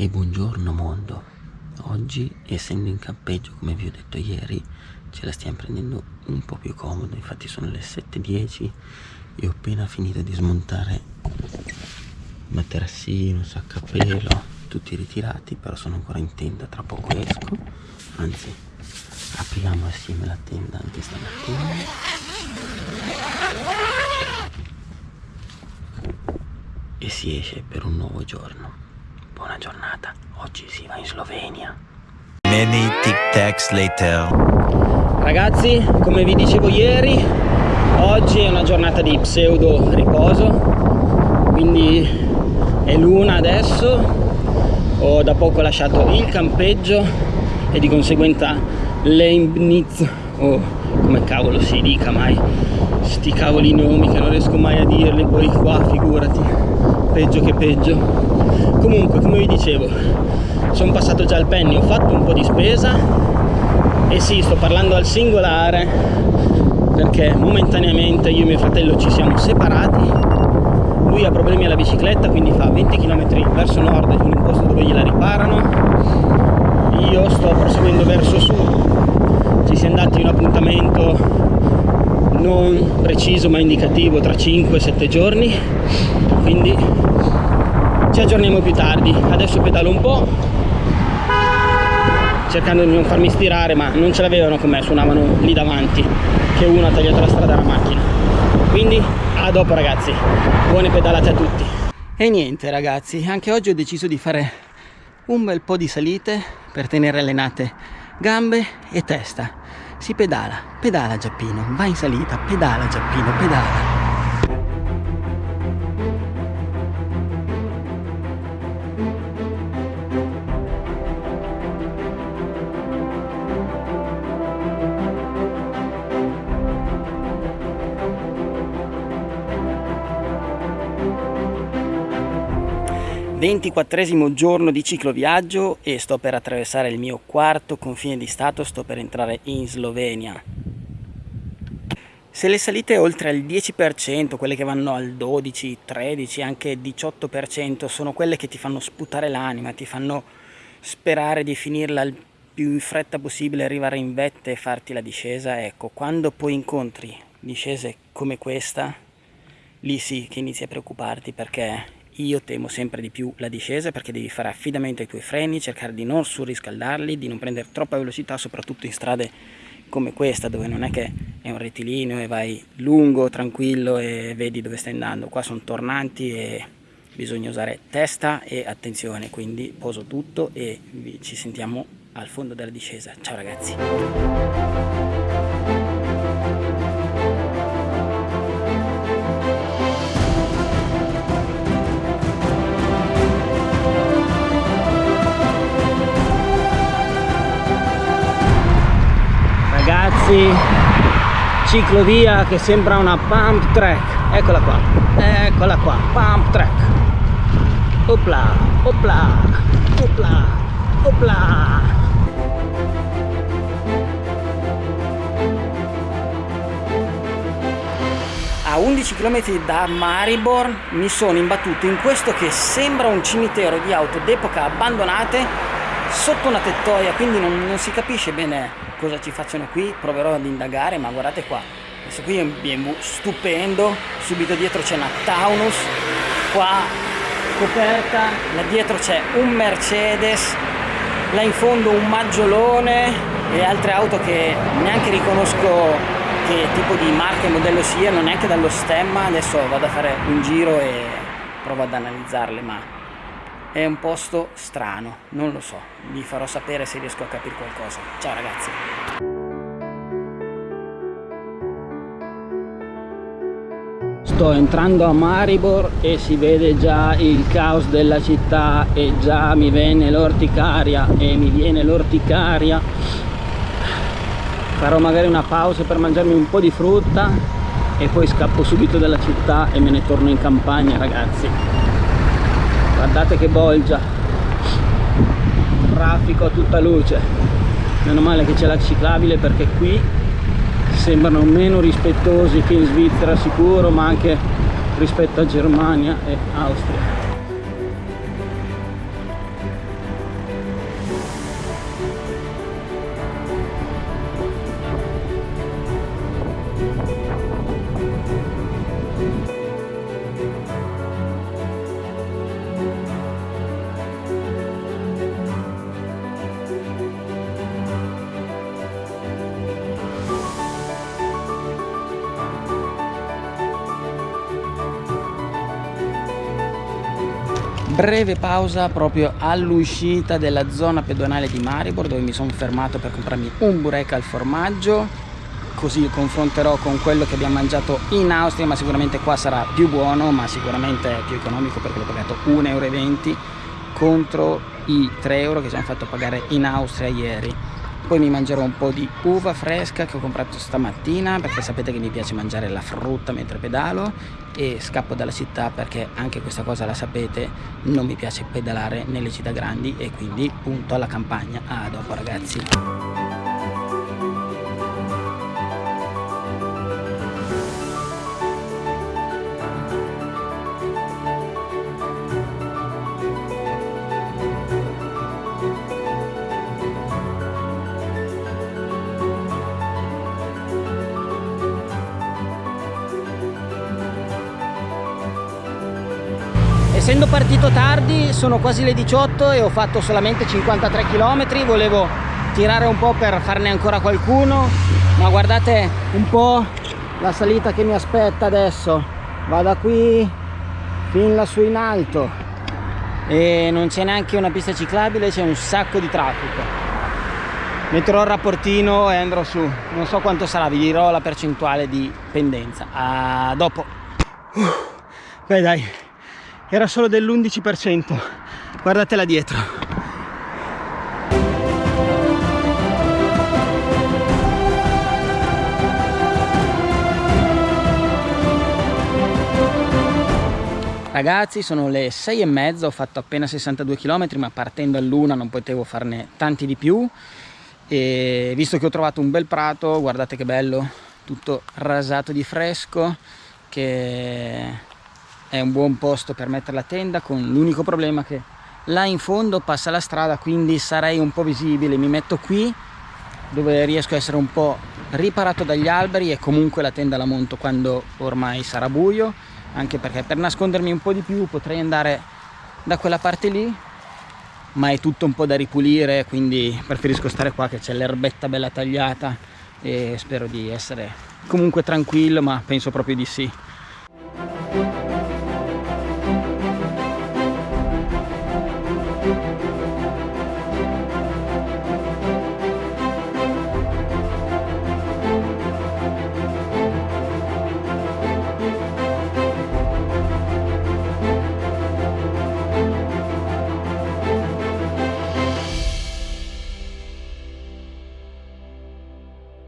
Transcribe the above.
E buongiorno mondo. Oggi, essendo in campeggio, come vi ho detto ieri, ce la stiamo prendendo un po' più comodo. Infatti sono le 7.10 e ho appena finito di smontare materassino, sacco a pelo, tutti ritirati, però sono ancora in tenda, tra poco esco. Anzi, apriamo assieme la tenda anche stamattina. E si esce per un nuovo giorno. Buona giornata, oggi si va in Slovenia. Many tic tacs later. Ragazzi, come vi dicevo ieri, oggi è una giornata di pseudo riposo, quindi è l'una adesso, ho da poco lasciato il campeggio e di conseguenza Leibniz, o come cavolo si dica mai, sti cavoli nomi che non riesco mai a dirli, poi qua figurati, peggio che peggio comunque come vi dicevo sono passato già al penny ho fatto un po' di spesa. E sì sto parlando al singolare perché momentaneamente io e mio fratello ci siamo separati. Lui ha problemi alla bicicletta quindi fa 20 km verso nord in un posto dove gliela riparano. Io sto proseguendo verso sud. Ci siamo dati un appuntamento non preciso ma indicativo tra 5-7 giorni. Quindi ci aggiorniamo più tardi. Adesso pedalo un po' cercando di non farmi stirare ma non ce l'avevano con me suonavano lì davanti che uno ha tagliato la strada alla macchina. Quindi a dopo ragazzi. Buone pedalate a tutti. E niente ragazzi anche oggi ho deciso di fare un bel po' di salite per tenere allenate gambe e testa. Si pedala pedala Giappino. Va in salita pedala Giappino pedala 24 giorno di cicloviaggio e sto per attraversare il mio quarto confine di stato, sto per entrare in Slovenia. Se le salite oltre al 10%, quelle che vanno al 12, 13, anche 18%, sono quelle che ti fanno sputare l'anima, ti fanno sperare di finirla il più in fretta possibile, arrivare in vette e farti la discesa, ecco, quando poi incontri discese come questa, lì sì che inizi a preoccuparti perché io temo sempre di più la discesa perché devi fare affidamento ai tuoi freni, cercare di non surriscaldarli, di non prendere troppa velocità, soprattutto in strade come questa dove non è che è un rettilineo e vai lungo, tranquillo e vedi dove stai andando. Qua sono tornanti e bisogna usare testa e attenzione, quindi poso tutto e ci sentiamo al fondo della discesa. Ciao ragazzi! Ciclovia che sembra una pump track. Eccola qua. Eccola qua. Pump track. Opla opla opla opla. A 11 km da Maribor mi sono imbattuto in questo che sembra un cimitero di auto d'epoca abbandonate sotto una tettoia quindi non, non si capisce bene cosa ci facciano qui, proverò ad indagare, ma guardate qua, questo qui è un BMW stupendo, subito dietro c'è una Taunus, qua coperta, là dietro c'è un Mercedes, là in fondo un Maggiolone e altre auto che neanche riconosco che tipo di marca e modello siano, neanche dallo stemma, adesso vado a fare un giro e provo ad analizzarle, ma è un posto strano, non lo so, vi farò sapere se riesco a capire qualcosa. Ciao ragazzi! Sto entrando a Maribor e si vede già il caos della città e già mi viene l'orticaria e mi viene l'orticaria. Farò magari una pausa per mangiarmi un po' di frutta e poi scappo subito dalla città e me ne torno in campagna ragazzi guardate che bolgia. Traffico a tutta luce. Meno male che c'è la ciclabile perché qui sembrano meno rispettosi che in Svizzera sicuro ma anche rispetto a Germania e Austria breve pausa proprio all'uscita della zona pedonale di Maribor dove mi sono fermato per comprarmi un burek al formaggio. Così confronterò con quello che abbiamo mangiato in Austria ma sicuramente qua sarà più buono ma sicuramente più economico perché l'ho pagato 1,20 euro contro i 3 euro che ci hanno fatto pagare in Austria ieri poi mi mangerò un po' di uva fresca che ho comprato stamattina perché sapete che mi piace mangiare la frutta mentre pedalo e scappo dalla città perché anche questa cosa la sapete non mi piace pedalare nelle città grandi e quindi punto alla campagna. A dopo ragazzi essendo partito tardi sono quasi le 18 e ho fatto solamente 53 km volevo tirare un po' per farne ancora qualcuno ma guardate un po' la salita che mi aspetta adesso. Va da qui fin lassù in alto. E non c'è neanche una pista ciclabile c'è un sacco di traffico. Metterò il rapportino e andrò su. Non so quanto sarà vi dirò la percentuale di pendenza. A dopo. Uh, beh dai era solo dell'11% guardatela dietro. Ragazzi sono le 6 e mezza, ho fatto appena 62 km ma partendo all'una non potevo farne tanti di più. E visto che ho trovato un bel prato, guardate che bello, tutto rasato di fresco che è un buon posto per mettere la tenda con l'unico problema che là in fondo passa la strada quindi sarei un po' visibile. Mi metto qui dove riesco a essere un po' riparato dagli alberi e comunque la tenda la monto quando ormai sarà buio anche perché per nascondermi un po' di più potrei andare da quella parte lì ma è tutto un po' da ripulire quindi preferisco stare qua che c'è l'erbetta bella tagliata e spero di essere comunque tranquillo ma penso proprio di sì